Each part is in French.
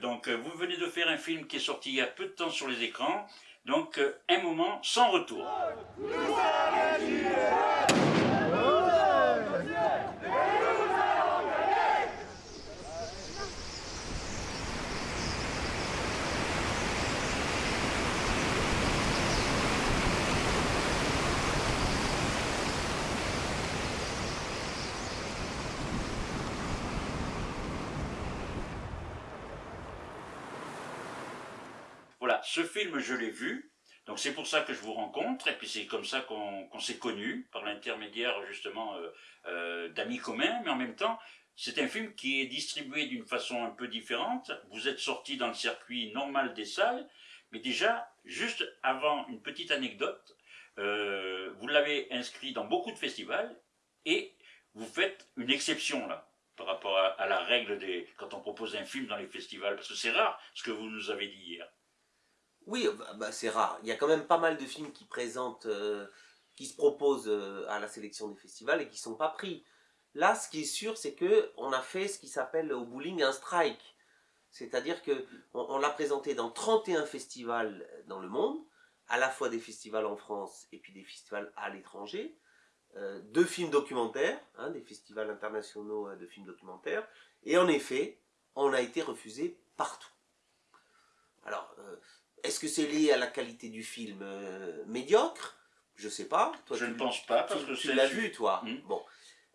Donc euh, vous venez de faire un film qui est sorti il y a peu de temps sur les écrans, donc euh, un moment sans retour. Je l'ai vu. Donc c'est pour ça que je vous rencontre, et puis c'est comme ça qu'on s'est connus, par l'intermédiaire justement euh, euh, d'amis communs, mais en même temps, c'est un film qui est distribué d'une façon un peu différente. Vous êtes sorti dans le circuit normal des salles, mais déjà, juste avant une petite anecdote, euh, vous l'avez inscrit dans beaucoup de festivals, et vous faites une exception là, par rapport à, à la règle des quand on propose un film dans les festivals, parce que c'est rare ce que vous nous avez dit hier. Oui, bah, bah, c'est rare. Il y a quand même pas mal de films qui présentent, euh, qui se proposent euh, à la sélection des festivals et qui sont pas pris. Là, ce qui est sûr, c'est que on a fait ce qui s'appelle au bowling un strike. C'est-à-dire que on, l'a présenté dans 31 festivals dans le monde, à la fois des festivals en France et puis des festivals à l'étranger. Euh, deux films documentaires, hein, des festivals internationaux euh, de films documentaires. Et en effet, on a été refusé partout. Alors, euh, est-ce que c'est lié à la qualité du film euh, médiocre? Je sais pas. Je tu- ne pense pas, parce tu, que tu l'as vu, toi. Hmm. Bon.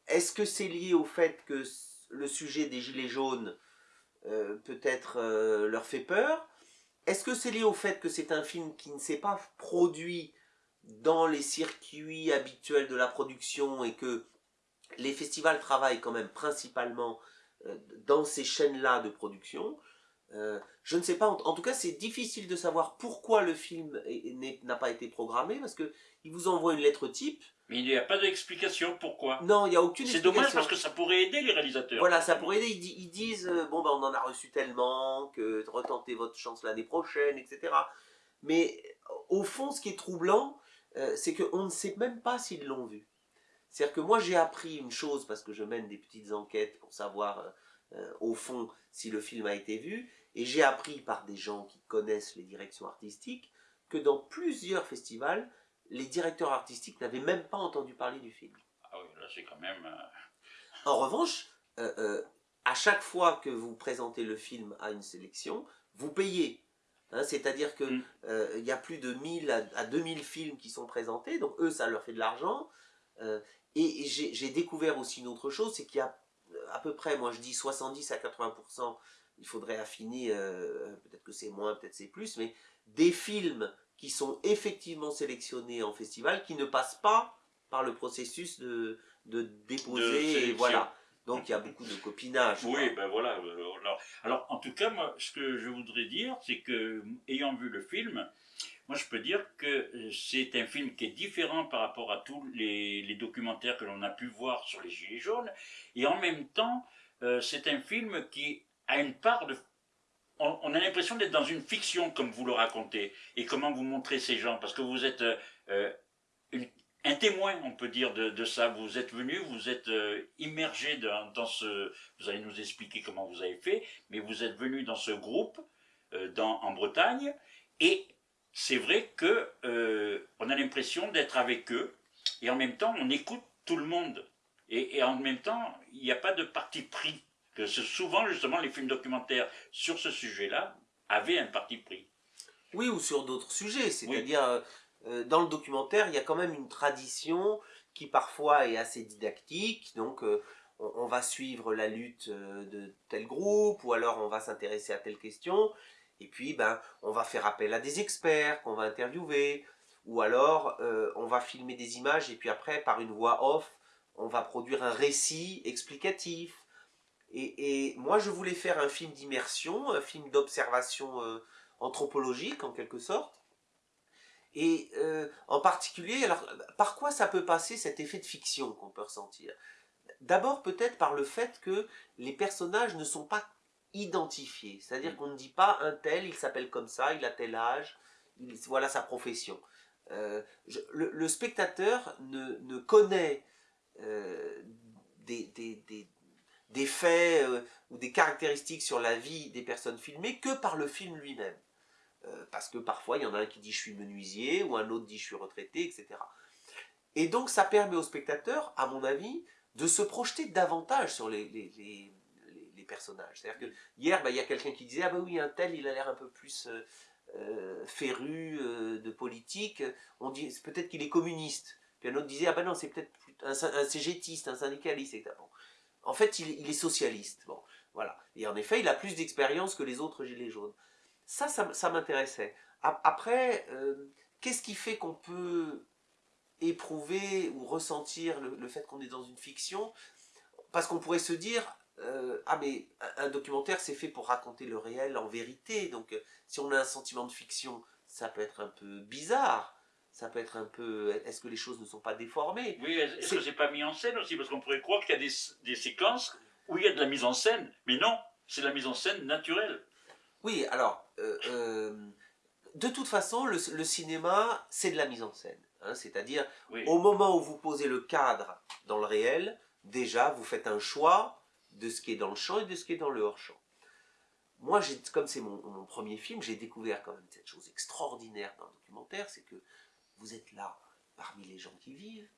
Est-ce que c'est lié au fait que le sujet des gilets jaunes euh, peut-être euh, leur fait peur? Est-ce que c'est lié au fait que c'est un film qui ne s'est pas produit dans les circuits habituels de la production et que les festivals travaillent quand même principalement dans ces chaînes-là de production? Euh, je ne sais pas, en, en tout cas c'est difficile de savoir pourquoi le film n'a pas été programmé parce que ils vous envoient une lettre type. Mais il n'y a pas d'explication pourquoi. Non, il n'y a aucune C'est explication. dommage parce que ça pourrait aider les réalisateurs. Voilà, ça pourrait aider. Ils, di- ils disent euh, bon ben on en a reçu tellement que retentez votre chance l'année prochaine, etc. Mais au fond, ce qui est troublant, euh, c'est qu'on ne sait même pas s'ils l'ont vu. C'est-à-dire que moi j'ai appris une chose parce que je mène des petites enquêtes pour savoir au fond si le film a été vu, et j'ai appris par des gens qui connaissent les directions artistiques que dans plusieurs festivals, les directeurs artistiques n'avaient même pas entendu parler du film. Ah oui, là c'est quand même... euh, En revanche, euh, euh, à chaque fois que vous présentez le film à une sélection, vous payez. Hein, C'est-à-dire que Mm. euh, il y a plus de 1000 à, à 2000 films qui sont présentés, donc eux, ça leur fait de l'argent. Et et j'ai découvert aussi une autre chose, c'est qu'il y a à peu près, moi je dis 70 à 80%, il faudrait affiner, euh, peut-être que c'est moins, peut-être c'est plus, mais des films qui sont effectivement sélectionnés en festival, qui ne passent pas par le processus de, de déposer, De et sélection. voilà. Donc il y a beaucoup de copinage. quoi. Oui, ben voilà. euh, Alors, alors, en tout cas, moi, ce que je voudrais dire, c'est que, ayant vu le film, moi, je peux dire que euh, c'est un film qui est différent par rapport à tous les, les documentaires que l'on a pu voir sur les Gilets jaunes, et en même temps, euh, c'est un film qui a une part de... On, a l'impression d'être dans une fiction, comme vous le racontez, et comment vous montrez ces gens, parce que vous êtes euh, euh, un témoin, on peut dire, de, ça. Vous êtes venu, vous êtes euh, immergé dans, ce... Vous allez nous expliquer comment vous avez fait, mais vous êtes venu dans ce groupe en Bretagne, et c'est vrai que euh, on a l'impression d'être avec eux, et en même temps, on écoute tout le monde. Et en même temps, il n'y a pas de parti pris. Que souvent, justement, les films documentaires sur ce sujet-là avaient un parti pris. Oui, ou sur d'autres sujets. C'est-à-dire, euh, euh, dans le documentaire, il y a quand même une tradition qui parfois est assez didactique. Donc, euh, on, on va suivre la lutte de tel groupe, ou alors on va s'intéresser à telle question. Et puis, ben, on va faire appel à des experts qu'on va interviewer. Ou alors, euh, on va filmer des images et puis après, par une voix off, on va produire un récit explicatif. Et, et moi, je voulais faire un film d'immersion, un film d'observation euh, anthropologique en quelque sorte. Et euh, en particulier, alors, par quoi ça peut passer cet effet de fiction qu'on peut ressentir? D'abord peut-être par le fait que les personnages ne sont pas identifiés. C'est-à-dire qu'on ne dit pas un tel, il s'appelle comme ça, il a tel âge, il- voilà sa profession. Euh, je- le, le spectateur ne, ne connaît des, des- des- des faits ou des caractéristiques sur la vie des personnes filmées que par le film lui-même. parce que parfois, il y en a un qui dit je suis menuisier, ou un autre dit je suis retraité, etc. Et donc, ça permet au spectateur, à mon avis, de se projeter davantage sur les, les, les, personnages. C'est-à-dire que hier, bah, il y a quelqu'un qui disait, ah bah oui, un tel, il a l'air un peu plus euh, euh, féru euh, de politique, on dit peut-être qu'il est communiste. Puis un autre disait, ah ben non, c'est peut-être un, un, cégétiste, un syndicaliste, etc. En fait, il, est socialiste. Voilà. Et en effet, il a plus d'expérience que les autres gilets jaunes. Ça, ça, m'intéressait. Après, qu'est-ce qui fait qu'on peut éprouver ou ressentir le, fait qu'on est dans une fiction, parce qu'on pourrait se dire, euh, ah mais un documentaire c'est fait pour raconter le réel en vérité, donc euh, si on a un sentiment de fiction, ça peut être un peu bizarre, ça peut être un peu, est-ce que les choses ne sont pas déformées? Oui, est-ce que c'est pas mis en scène aussi, parce qu'on pourrait croire qu'il y a des, des, séquences où il y a de la mise en scène, mais non, c'est la mise en scène naturelle. Oui, alors, euh, de toute façon, le, le cinéma, c'est de la mise en scène. Hein, c'est-à-dire, au moment où vous posez le cadre dans le réel, déjà, vous faites un choix de ce qui est dans le champ et de ce qui est dans le hors-champ. Moi, comme c'est mon, premier film, j'ai découvert quand même cette chose extraordinaire dans le documentaire, c'est que vous êtes là, parmi les gens qui vivent,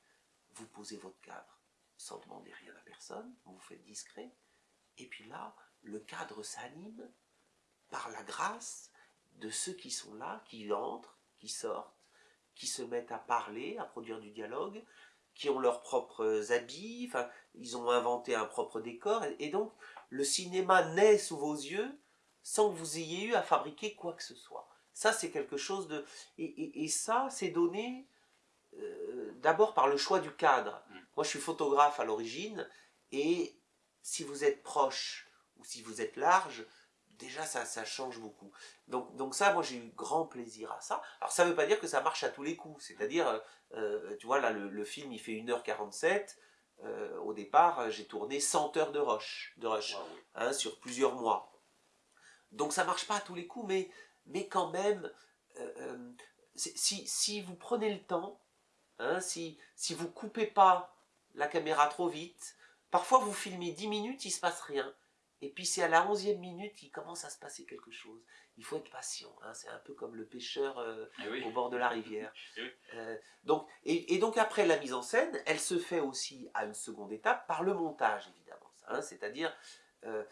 vous posez votre cadre sans demander rien à personne, vous vous faites discret, et puis là, le cadre s'anime par la grâce de ceux qui sont là, qui entrent, qui sortent, qui se mettent à parler, à produire du dialogue, qui ont leurs propres habits, ils ont inventé un propre décor, et donc le cinéma naît sous vos yeux sans que vous ayez eu à fabriquer quoi que ce soit. Ça, c'est quelque chose de... Et, ça, c'est donné euh, d'abord par le choix du cadre. Mm. Moi, je suis photographe à l'origine, et si vous êtes proche ou si vous êtes large, déjà ça, ça change beaucoup. Donc, donc ça, moi j'ai eu grand plaisir à ça. Alors ça ne veut pas dire que ça marche à tous les coups, c'est-à-dire, euh, euh, tu vois là le, film il fait 1h47, euh, au départ j'ai tourné 100 heures de rush, de rush hein, sur plusieurs mois. Donc ça marche pas à tous les coups, mais, mais quand même, si, si, vous prenez le temps, hein, si, si vous coupez pas la caméra trop vite, parfois vous filmez 10 minutes, il se passe rien. Et puis c'est à la onzième minute qu'il commence à se passer quelque chose. Il faut être patient. Hein. C'est un peu comme le pêcheur euh, eh au bord de la rivière. Eh euh, donc, et, donc après la mise en scène, elle se fait aussi à une seconde étape par le montage évidemment. Hein. C'est-à-dire euh,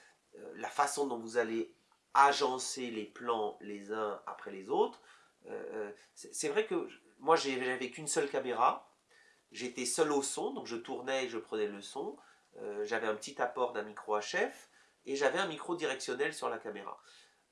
la façon dont vous allez agencer les plans les uns après les autres. c'est vrai que moi j'avais qu'une seule caméra. J'étais seul au son, donc je tournais et je prenais le son. j'avais un petit apport d'un micro HF et j'avais un micro directionnel sur la caméra.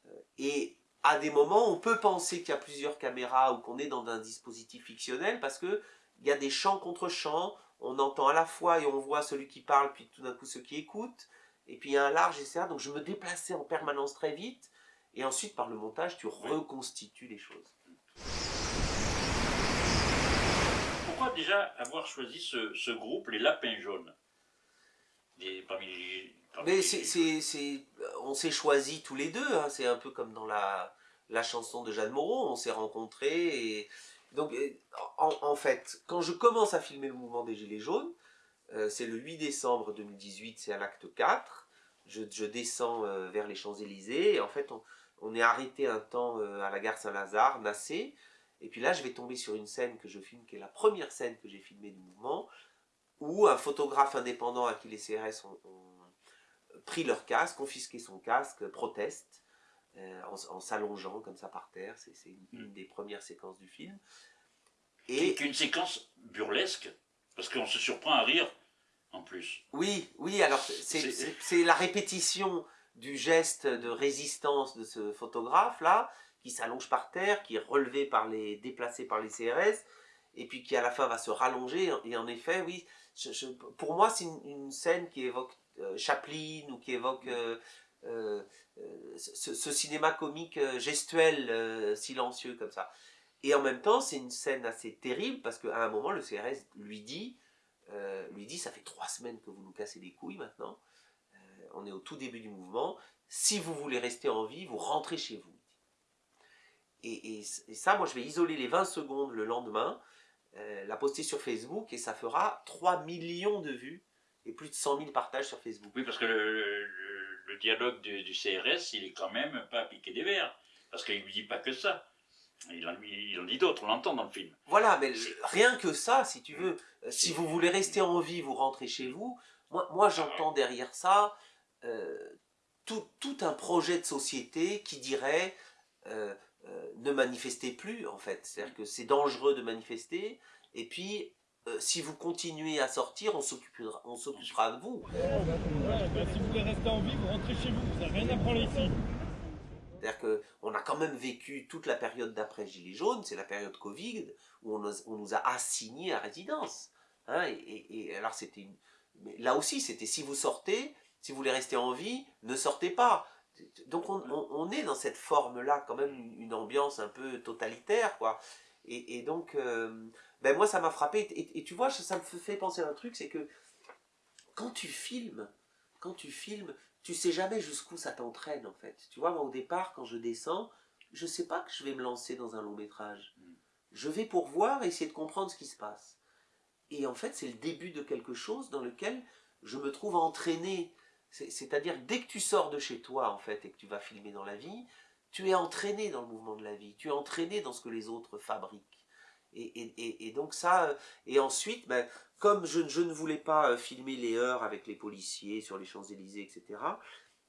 Euh, et à des moments, on peut penser qu'il y a plusieurs caméras ou qu'on est dans un dispositif fictionnel parce que il y a des champs contre champs, on entend à la fois et on voit celui qui parle, puis tout d'un coup ceux qui écoutent, et puis il y a un large, etc. Donc je me déplaçais en permanence très vite, et ensuite par le montage, tu reconstitues les choses. Pourquoi déjà avoir choisi ce, groupe, les Lapins Jaunes? Parmi les, mais on s'est choisi tous les deux, hein. c'est un peu comme dans la, la chanson de Jeanne Moreau, on s'est rencontrés. Et, donc, en, fait, quand je commence à filmer le mouvement des Gilets jaunes, euh, c'est le 8 décembre 2018, c'est à l'acte 4, je, descends euh, vers les Champs-Élysées, et en fait, on, est arrêté un temps euh, à la gare Saint-Lazare, Nassé, et puis là, je vais tomber sur une scène que je filme, qui est la première scène que j'ai filmée du mouvement, où un photographe indépendant à qui les CRS ont pris leur casque, confisqué son casque, proteste, euh, en, s'allongeant comme ça par terre. C'est une, hmm. des premières séquences du film. Et une séquence burlesque, parce qu'on se surprend à rire en plus. Oui, oui, alors c'est la répétition du geste de résistance de ce photographe-là, qui s'allonge par terre, qui est relevé par les, déplacé par les CRS, et puis qui à la fin va se rallonger. Et en effet, oui, pour moi, c'est une, scène qui évoque euh, Chaplin ou qui évoque euh, euh, ce, cinéma comique gestuel, silencieux comme ça. Et en même temps, c'est une scène assez terrible parce qu'à un moment, le CRS lui dit, lui dit, ça fait trois semaines que vous nous cassez les couilles maintenant. on est au tout début du mouvement. Si vous voulez rester en vie, vous rentrez chez vous. Et, ça, moi, je vais isoler les 20 secondes le lendemain, la poster sur Facebook et ça fera 3 millions de vues et plus de 100 000 partages sur Facebook. Oui, parce que le, dialogue du, CRS, il est quand même pas piqué des verres, parce qu'il ne dit pas que ça. Il en, il en dit d'autres, on l'entend dans le film. Voilà, mais rien que ça, si tu veux, euh, si vous voulez rester en vie, vous rentrez chez vous. Moi, moi j'entends derrière ça euh, tout, tout, un projet de société qui dirait euh, ne manifestez plus, en fait. C'est-à-dire que c'est dangereux de manifester, et puis si vous continuez à sortir, on s'occupera, on s'occupera de vous. Bah, si vous voulez rester en vie, vous rentrez chez vous, vous n'avez rien à prendre ici. C'est-à-dire qu'on a quand même vécu toute la période d'après Gilets jaunes, c'est la période Covid, où on nous, a assignés à résidence. Hein, et, alors c'était là aussi, c'était si vous sortez, si vous voulez rester en vie, ne sortez pas. Donc on, est dans cette forme-là, quand même, une, ambiance un peu totalitaire, quoi. Et, donc, euh, ben moi, ça m'a frappé. Et, tu vois, ça me fait penser à un truc, c'est que quand tu filmes, quand tu filmes, tu sais jamais jusqu'où ça t'entraîne en fait. Tu vois, moi au départ, quand je descends, je sais pas que je vais me lancer dans un long métrage. Mm. Je vais pour voir et essayer de comprendre ce qui se passe. Et en fait, c'est le début de quelque chose dans lequel je me trouve entraîné. C'est-à-dire, dès que tu sors de chez toi, en fait, et que tu vas filmer dans la vie, tu es entraîné dans le mouvement de la vie. Tu es entraîné dans ce que les autres fabriquent. Et, donc ça, et ensuite, ben, comme je, ne voulais pas euh, filmer les heures avec les policiers sur les Champs-Élysées, etc.,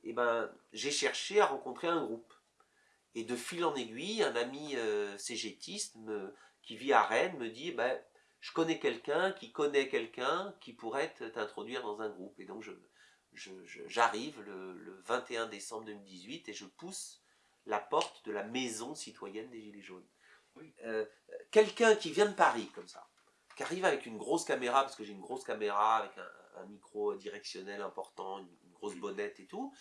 et ben, j'ai cherché à rencontrer un groupe. Et de fil en aiguille, un ami euh, cégétiste qui vit à Rennes me dit ben, Je connais quelqu'un qui connaît quelqu'un qui pourrait t'introduire dans un groupe. Et donc j'arrive le 21 décembre 2018 et je pousse la porte de la maison citoyenne des Gilets jaunes. Euh, quelqu'un qui vient de Paris, comme ça, qui arrive avec une grosse caméra, parce que j'ai une grosse caméra avec un, micro directionnel important, une, grosse bonnette et tout,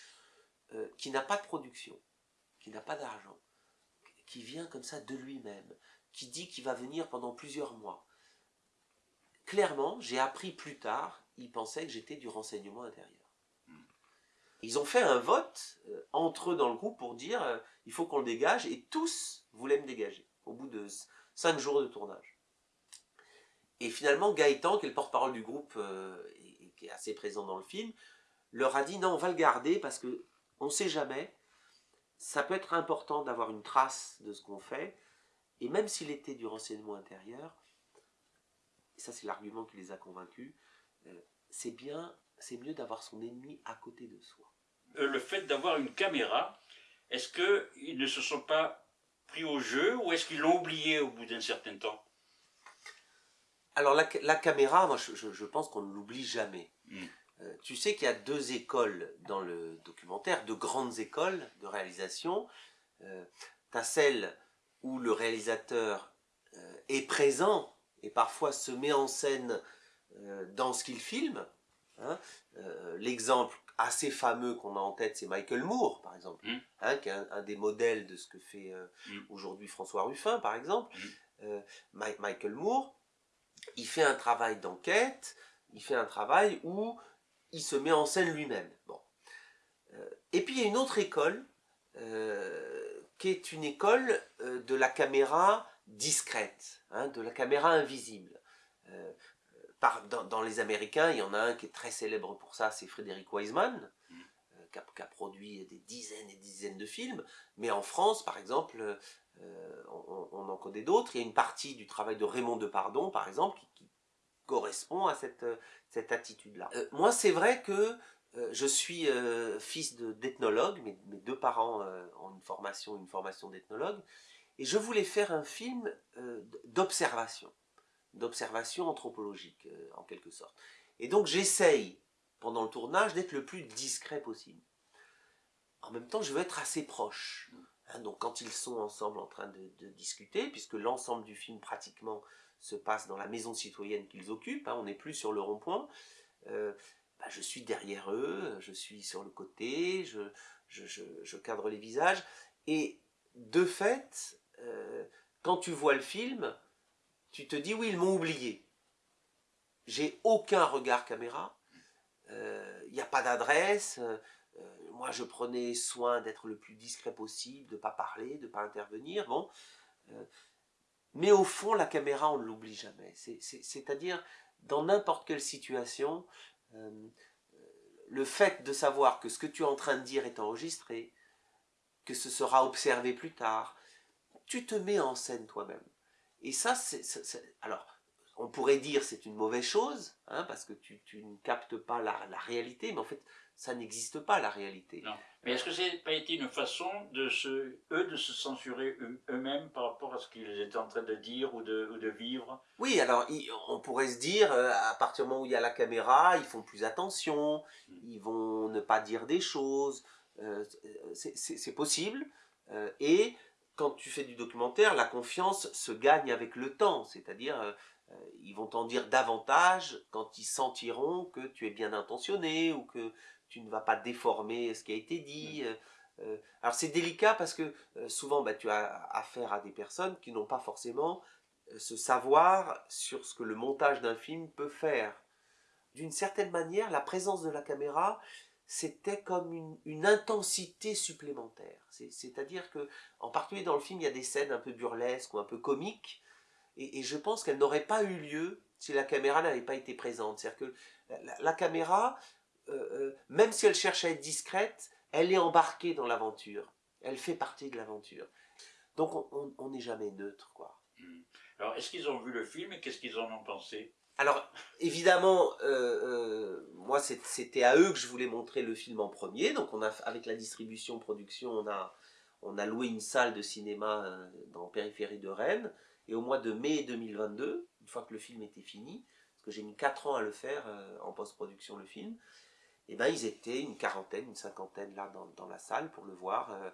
euh, qui n'a pas de production, qui n'a pas d'argent, qui vient comme ça de lui-même, qui dit qu'il va venir pendant plusieurs mois. Clairement, j'ai appris plus tard, il pensait que j'étais du renseignement intérieur. Ils ont fait un vote euh, entre eux dans le groupe pour dire il faut qu'on le dégage et tous voulaient me dégager 5 jours de tournage. Et finalement, Gaëtan, qui est le porte-parole du groupe euh, et, qui est assez présent dans le film, leur a dit non, on va le garder parce que on ne sait jamais, ça peut être important d'avoir une trace de ce qu'on fait, et même s'il était du renseignement intérieur, ça c'est l'argument qui les a convaincus, euh, c'est bien, c'est mieux d'avoir son ennemi à côté de soi. Euh, le fait d'avoir une caméra, est-ce qu'ils ne se sont pas pris au jeu ou est-ce qu'ils l'ont oublié au bout d'un certain temps? Alors la, caméra, moi je, pense qu'on ne l'oublie jamais. Hmm. Euh, tu sais qu'il y a deux écoles dans le documentaire, deux grandes écoles de réalisation. Euh, tu as celle où le réalisateur euh, est présent et parfois se met en scène dans ce qu'il filme. Hein. L'exemple assez fameux qu'on a en tête, c'est Michael Moore, par exemple, mm. hein, qui est un, des modèles de ce que fait euh, mm. aujourd'hui François Ruffin, par exemple. Mm. Euh, Michael Moore, il fait un travail d'enquête, il fait un travail où il se met en scène lui-même. Bon. Euh, et puis il y a une autre école, qui est une école de la caméra discrète, hein, de la caméra invisible dans, les Américains, il y en a un qui est très célèbre pour ça, c'est Frédéric Wiseman, mm. euh, qui, a, produit des dizaines et des dizaines de films. Mais en France, par exemple, euh, on, en connaît d'autres. Il y a une partie du travail de Raymond Depardon, par exemple, qui, correspond à cette, cette attitude-là. Euh, moi, c'est vrai que je suis fils d'ethnologue, mes, mes, deux parents ont une formation, une formation d'ethnologue, et je voulais faire un film d'observation d'observation anthropologique, euh, en quelque sorte. Et donc j'essaye, pendant le tournage, d'être le plus discret possible. En même temps, je veux être assez proche. Hein, donc quand ils sont ensemble en train de, discuter, puisque l'ensemble du film pratiquement se passe dans la maison citoyenne qu'ils occupent, hein, on n'est plus sur le rond-point, euh, bah, je suis derrière eux, je suis sur le côté, je, cadre les visages, et de fait, euh, quand tu vois le film, tu te dis oui, ils m'ont oublié. J'ai aucun regard caméra, il euh, n'y a pas d'adresse, euh, moi je prenais soin d'être le plus discret possible, de ne pas parler, de ne pas intervenir. Euh, mais au fond, la caméra, on ne l'oublie jamais. C'est-à-dire, dans n'importe quelle situation, le fait de savoir que ce que tu es en train de dire est enregistré, que ce sera observé plus tard, tu te mets en scène toi-même. Et ça, c'est... Alors, on pourrait dire c'est une mauvaise chose, hein, parce que tu, ne captes pas la, réalité, mais en fait, ça n'existe pas la réalité. Non. Mais est-ce que ça n'a pas été une façon de se, eux de se censurer eux-mêmes par rapport à ce qu'ils étaient en train de dire ou de, de vivre? Oui, alors on pourrait se dire, euh, à partir du moment où il y a la caméra, ils font plus attention, hmm. ils vont ne pas dire des choses, euh, c'est possible. Euh, et quand tu fais du documentaire, la confiance se gagne avec le temps, c'est-à-dire ils vont t'en dire davantage quand ils sentiront que tu es bien intentionné ou que tu ne vas pas déformer ce qui a été dit. Euh, euh, alors c'est délicat parce que euh, souvent bah, tu as affaire à des personnes qui n'ont pas forcément ce savoir sur ce que le montage d'un film peut faire. D'une certaine manière, la présence de la caméra, c'était comme une, intensité supplémentaire. C'est-à-dire que, en particulier dans le film, il y a des scènes un peu burlesques ou un peu comiques, et, je pense qu'elles n'auraient pas eu lieu si la caméra n'avait pas été présente. C'est-à-dire que la caméra, euh, euh, même si elle cherche à être discrète, elle est embarquée dans l'aventure. Elle fait partie de l'aventure. Donc on n'est jamais neutre, quoi. Hmm. Alors, est-ce qu'ils ont vu le film et qu'est-ce qu'ils en ont pensé? Alors, évidemment, euh, moi, c'était à eux que je voulais montrer le film en premier. Donc, on a, avec la distribution, production, on a, loué une salle de cinéma dans la périphérie de Rennes. Et au mois de mai 2022, une fois que le film était fini, parce que j'ai mis 4 ans à le faire en post-production, le film, et eh ben ils étaient une quarantaine, une cinquantaine là dans, la salle pour le voir. et euh,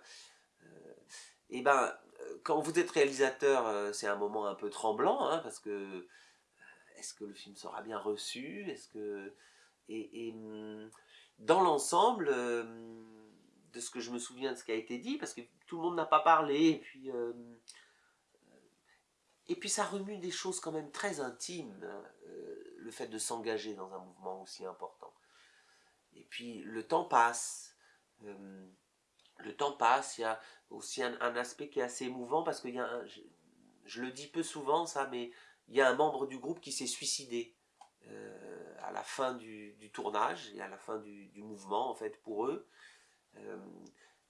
euh, eh ben quand vous êtes réalisateur, euh, c'est un moment un peu tremblant, hein, parce que est-ce que le film sera bien reçu? Est-ce que et, hum, dans l'ensemble de ce que je me souviens de ce qui a été dit, parce que tout le monde n'a pas parlé, et puis et puis ça remue des choses quand même très intimes, hein, le fait de s'engager dans un mouvement aussi important. Et puis le temps passe. Euh, le temps passe, il y a aussi un, aspect qui est assez émouvant parce que y a je, le dis peu souvent ça, mais il y a un membre du groupe qui s'est suicidé euh, à la fin du, tournage et à la fin du, mouvement en fait pour eux, euh,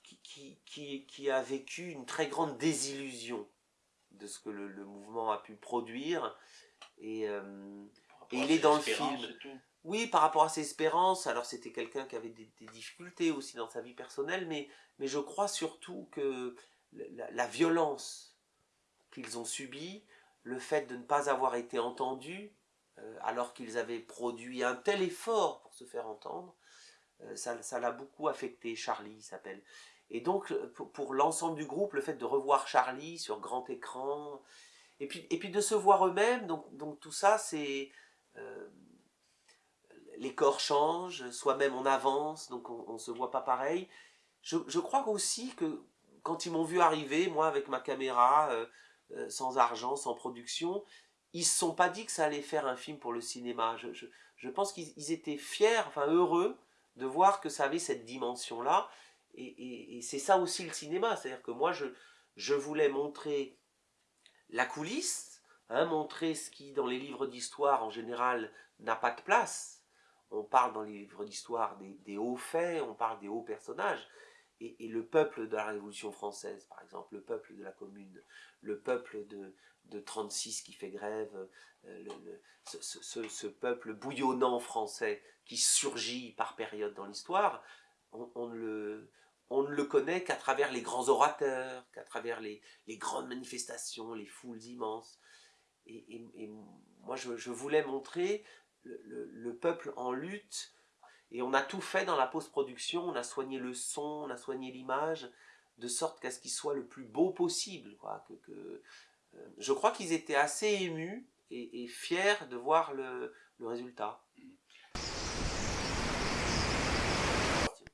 qui, qui, qui, a vécu une très grande désillusion de ce que le, mouvement a pu produire. Et, et il est dans le film. Oui, par rapport à ses espérances, alors c'était quelqu'un qui avait des, difficultés aussi dans sa vie personnelle, mais, mais je crois surtout que la, violence qu'ils ont subie, le fait de ne pas avoir été entendus, euh, alors qu'ils avaient produit un tel effort pour se faire entendre, euh, ça l'a beaucoup affecté, Charlie s'appelle. Et donc, pour, l'ensemble du groupe, le fait de revoir Charlie sur grand écran, et puis, et puis de se voir eux-mêmes, donc, donc tout ça, c'est... Euh, les corps changent, soi-même on avance, donc on ne se voit pas pareil. Je, crois aussi que quand ils m'ont vu arriver, moi avec ma caméra, euh, sans argent, sans production, ils ne se sont pas dit que ça allait faire un film pour le cinéma. Je, pense qu'ils étaient fiers, enfin heureux, de voir que ça avait cette dimension-là. Et, c'est ça aussi le cinéma, c'est-à-dire que moi je, je voulais montrer la coulisse, hein, montrer ce qui dans les livres d'histoire en général n'a pas de place, on parle dans les livres d'histoire des, hauts faits, on parle des hauts personnages. Et, le peuple de la Révolution française, par exemple, le peuple de la Commune, le peuple de, de 36 qui fait grève, euh, ce, peuple bouillonnant français qui surgit par période dans l'histoire, on, ne le, on ne le connaît qu'à travers les grands orateurs, qu'à travers les, grandes manifestations, les foules immenses. Et, moi, je, voulais montrer le, peuple en lutte. Et on a tout fait dans la post-production, on a soigné le son, on a soigné l'image, de sorte qu'à ce qu'il soit le plus beau possible. Euh, je crois qu'ils étaient assez émus et, fiers de voir le, résultat.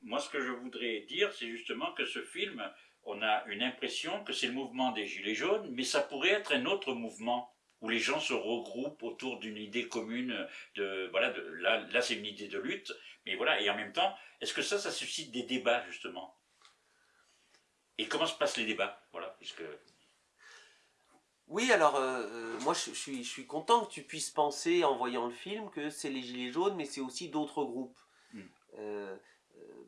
Moi, ce que je voudrais dire, c'est justement que ce film, on a une impression que c'est le mouvement des Gilets jaunes, mais ça pourrait être un autre mouvement où les gens se regroupent autour d'une idée commune de voilà de là, là c'est une idée de lutte mais voilà et en même temps est-ce que ça ça suscite des débats justement? Et comment se passent les débats? Voilà puisque Oui, alors euh, euh, moi je, suis, je suis content que tu puisses penser en voyant le film que c'est les Gilets jaunes, mais c'est aussi d'autres groupes. Mm. Euh,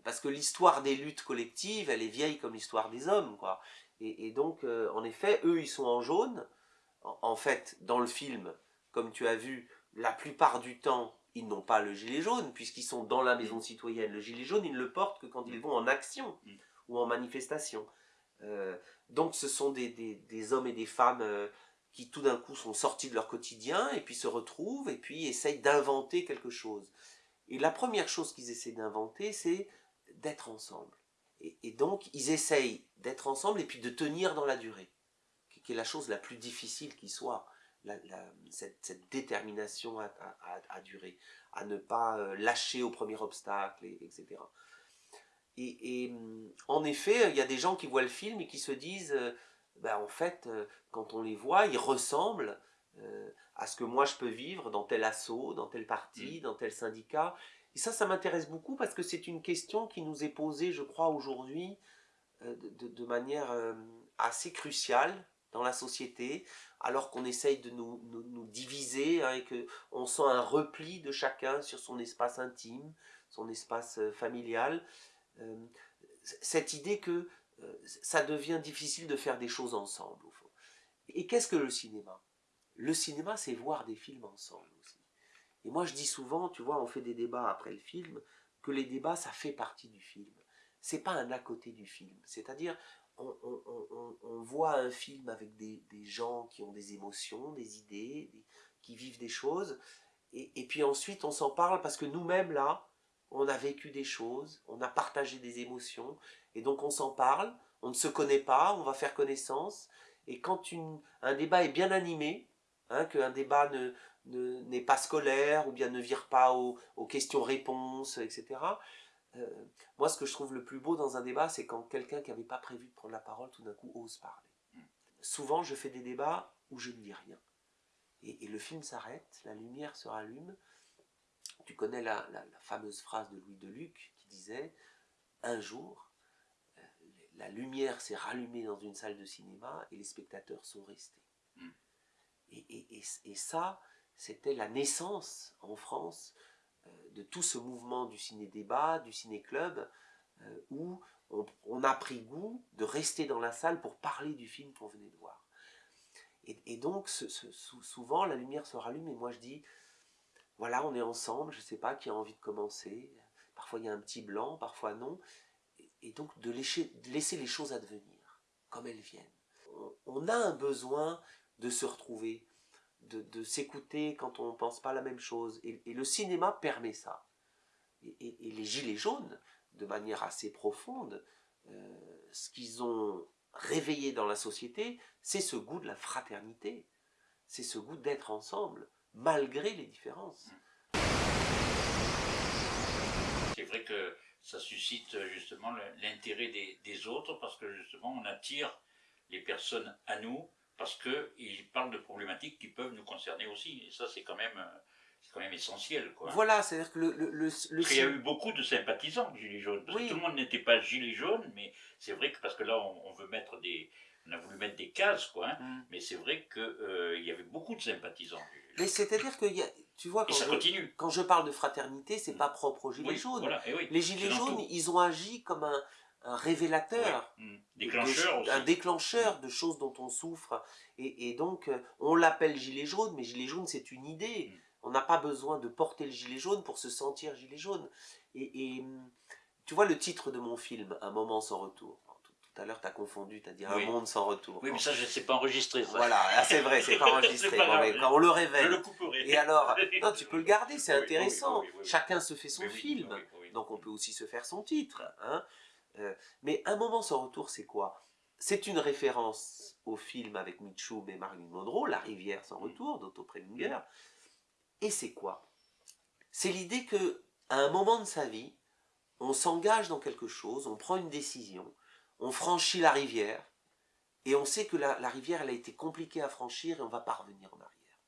parce que l'histoire des luttes collectives, elle est vieille comme l'histoire des hommes. quoi. Et, donc, en effet, eux, ils sont en jaune. En, fait, dans le film, comme tu as vu, la plupart du temps, ils n'ont pas le gilet jaune, puisqu'ils sont dans la maison citoyenne. Le gilet jaune, ils ne le portent que quand ils vont en action Mm. ou en manifestation. donc, ce sont des, des, hommes et des femmes qui tout d'un coup sont sortis de leur quotidien et puis se retrouvent et puis essayent d'inventer quelque chose. Et la première chose qu'ils essaient d'inventer, c'est d'être ensemble. Et, donc, ils essayent d'être ensemble et puis de tenir dans la durée, qui est la chose la plus difficile qui soit, cette, détermination à, durer, à ne pas euh, lâcher au premier obstacle, etc. Et, et, en effet, il y a des gens qui voient le film et qui se disent, euh, ben, en fait, euh, quand on les voit, ils ressemblent euh, à ce que moi je peux vivre dans tel assaut, dans tel parti, mm. dans tel syndicat. Et ça, ça m'intéresse beaucoup parce que c'est une question qui nous est posée, je crois, aujourd'hui euh, de, manière assez cruciale dans la société, alors qu'on essaye de nous, nous, diviser hein, et qu'on sent un repli de chacun sur son espace intime, son espace familial. cette idée que euh, ça devient difficile de faire des choses ensemble. Et qu'est-ce que le cinéma? Le cinéma, c'est voir des films ensemble aussi. Et moi, je dis souvent, tu vois, on fait des débats après le film, que les débats, ça fait partie du film. C'est pas un à côté du film. C'est-à-dire, on, voit un film avec des, gens qui ont des émotions, des idées, qui vivent des choses, et, puis ensuite on s'en parle parce que nous-mêmes là, on a vécu des choses, on a partagé des émotions, et donc on s'en parle, on ne se connaît pas, on va faire connaissance, et quand un débat est bien animé, hein, qu'un débat ne, n'est pas scolaire, ou bien ne vire pas aux, questions-réponses, etc., euh, moi ce que je trouve le plus beau dans un débat, c'est quand quelqu'un qui n'avait pas prévu de prendre la parole, tout d'un coup ose parler. Mm. Souvent je fais des débats où je ne dis rien. Et, le film s'arrête, la lumière se rallume, tu connais la, la, fameuse phrase de Louis Deluc qui disait Un jour, la lumière s'est rallumée dans une salle de cinéma et les spectateurs sont restés. Hmm. Et, ça, c'était la naissance en France euh, de tout ce mouvement du ciné-débat, du ciné-club, euh, où on, a pris goût de rester dans la salle pour parler du film qu'on venait de voir. Et, donc, souvent, la lumière se rallume et moi je dis, voilà, on est ensemble, je ne sais pas qui a envie de commencer. Parfois il y a un petit blanc, parfois non et donc de laisser, laisser, les choses advenir comme elles viennent. On, a un besoin de se retrouver, de, s'écouter quand on ne pense pas la même chose, et, le cinéma permet ça. Et, les Gilets jaunes, de manière assez profonde, euh, ce qu'ils ont réveillé dans la société, c'est ce goût de la fraternité, c'est ce goût d'être ensemble, malgré les différences. C'est vrai que ça suscite justement l'intérêt des, autres parce que justement on attire les personnes à nous parce qu'ils parlent de problématiques qui peuvent nous concerner aussi. Et ça, c'est quand même, euh, quand même essentiel. Quoi. Voilà, c'est-à-dire que le... le, le, Il y a eu beaucoup de sympathisants Gilets jaunes. Parce que tout le monde n'était pas Gilets jaunes, mais c'est vrai que parce que là, on, veut mettre des... On a voulu mettre des cases, quoi. Hein, mm. Mais c'est vrai qu'il euh, y avait beaucoup de sympathisants. Mais c'est-à-dire qu'il y a, tu vois, quand, je, quand je parle de fraternité, c'est mm. pas propre aux Gilets jaunes. Les Gilets jaunes, ils ont agi comme un, révélateur, mm. déclencheur un déclencheur de choses dont on souffre. Et, donc, euh, on l'appelle Gilet jaune, mais Gilet jaune, c'est une idée. Mm. On n'a pas besoin de porter le gilet jaune pour se sentir gilet jaune. Et, tu vois le titre de mon film, Un moment sans retour tout à l'heure, tu as confondu, tu as dit un monde sans retour. Oui, mais ça, je sais pas enregistré. Ça. Voilà, ah, c'est vrai, c'est pas enregistré. quand on le révèle. Je le couperai. Et alors, non, tu peux le garder, c'est intéressant. Chacun se fait son film, donc on peut aussi se faire son titre. Hein euh, mais un moment sans retour, c'est quoi? C'est une référence au film avec Mitchum et Marilyn Monroe, La rivière sans retour, d'Otto Preminger. Et c'est quoi? C'est l'idée que à un moment de sa vie, on s'engage dans quelque chose, on prend une décision, on franchit la rivière, et on sait que la, rivière, elle a été compliquée à franchir, et on va pas revenir en arrière.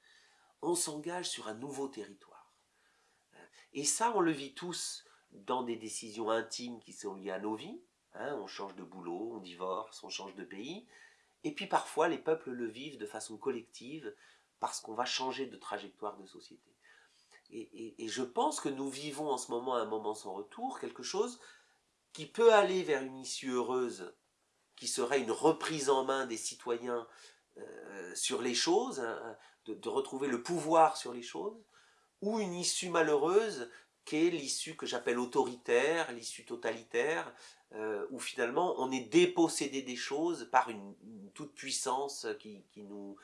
On s'engage sur un nouveau territoire. Et ça, on le vit tous dans des décisions intimes qui sont liées à nos vies. Hein. on change de boulot, on divorce, on change de pays. Et puis parfois, les peuples le vivent de façon collective parce qu'on va changer de trajectoire de société. Et, je pense que nous vivons en ce moment un moment sans retour, quelque chose qui peut aller vers une issue heureuse, qui serait une reprise en main des citoyens euh, sur les choses, hein, de, retrouver le pouvoir sur les choses, ou une issue malheureuse qui est l'issue que j'appelle autoritaire, l'issue totalitaire, euh, où finalement on est dépossédé des choses par une, toute puissance qui, nous,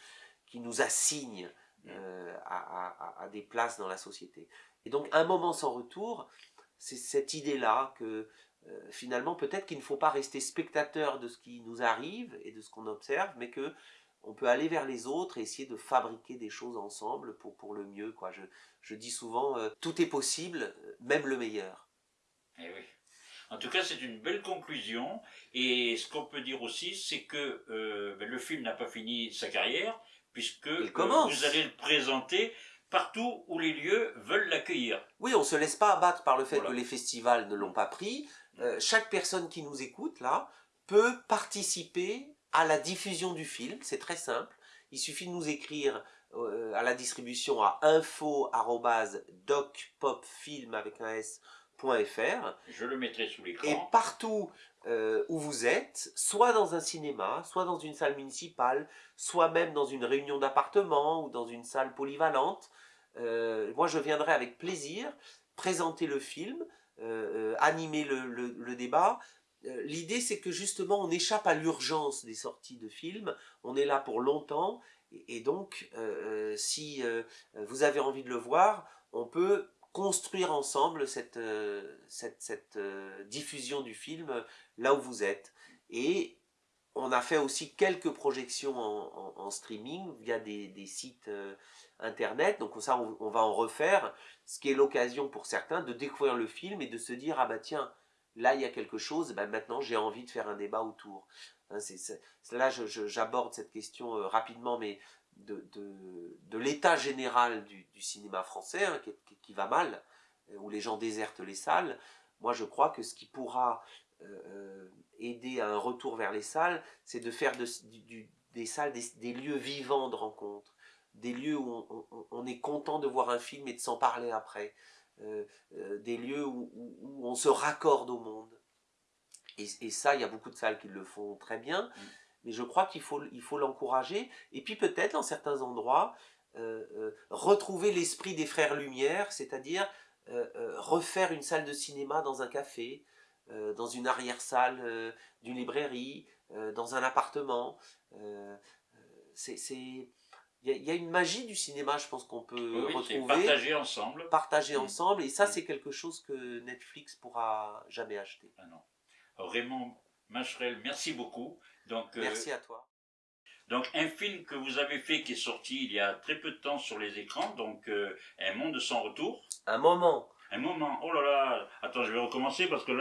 qui nous assigne euh, à, des places dans la société. Et donc un moment sans retour, c'est cette idée-là que euh, finalement peut-être qu'il ne faut pas rester spectateur de ce qui nous arrive et de ce qu'on observe, mais que on peut aller vers les autres et essayer de fabriquer des choses ensemble pour, pour le mieux. Quoi. Je, je dis souvent, euh, tout est possible, même le meilleur. Eh oui. En tout cas, c'est une belle conclusion. Et ce qu'on peut dire aussi, c'est que ben, le film n'a pas fini sa carrière, puisque euh, vous allez le présenter partout où les lieux veulent l'accueillir. Oui, on ne se laisse pas abattre par le fait que les festivals ne l'ont pas pris. Euh, chaque personne qui nous écoute, là, peut participer à la diffusion du film. C'est très simple. Il suffit de nous écrire euh, à la distribution à info.docpopfilm avec un S.fr. Je le mettrai sous l'écran. Et partout euh, où vous êtes, soit dans un cinéma, soit dans une salle municipale, soit même dans une réunion d'appartement ou dans une salle polyvalente. Euh, moi, je viendrai avec plaisir présenter le film, animer le, débat. L'idée, c'est que justement, on échappe à l'urgence des sorties de films. On est là pour longtemps. Et, donc, si vous avez envie de le voir, on peut construire ensemble cette, euh, euh, diffusion du film euh, là où vous êtes. Et on a fait aussi quelques projections en, streaming via des, sites internet, donc ça on, va en refaire, ce qui est l'occasion pour certains de découvrir le film et de se dire ah bah tiens, là il y a quelque chose, bah maintenant j'ai envie de faire un débat autour. Hein, là j'aborde cette question rapidement, mais de, l'état général du, cinéma français, hein, qui, va mal, euh, où les gens désertent les salles, moi je crois que ce qui pourra euh, euh, aider à un retour vers les salles, c'est de faire des salles des, lieux vivants de rencontre, des lieux où on, est content de voir un film et de s'en parler après, des lieux où, on se raccorde au monde. Et, et ça, il y a beaucoup de salles qui le font très bien. Mm mais je crois qu'il faut il faut l'encourager et puis peut-être dans certains endroits euh, euh, retrouver l'esprit des frères Lumière, c'est-à-dire euh, refaire une salle de cinéma dans un café, dans une arrière-salle d'une librairie, dans un appartement. c'est il y, a une magie du cinéma, je pense qu'on peut retrouver. Partager ensemble. Partager mmh. ensemble, et ça, mmh. c'est quelque chose que Netflix pourra jamais acheter. Ah non. Raymond Macherel, merci beaucoup. Donc, euh, Merci à toi. Donc un film que vous avez fait qui est sorti il y a très peu de temps sur les écrans, donc euh, Un monde sans retour. Un moment. Un moment. Oh là là. Attends, je vais recommencer parce que là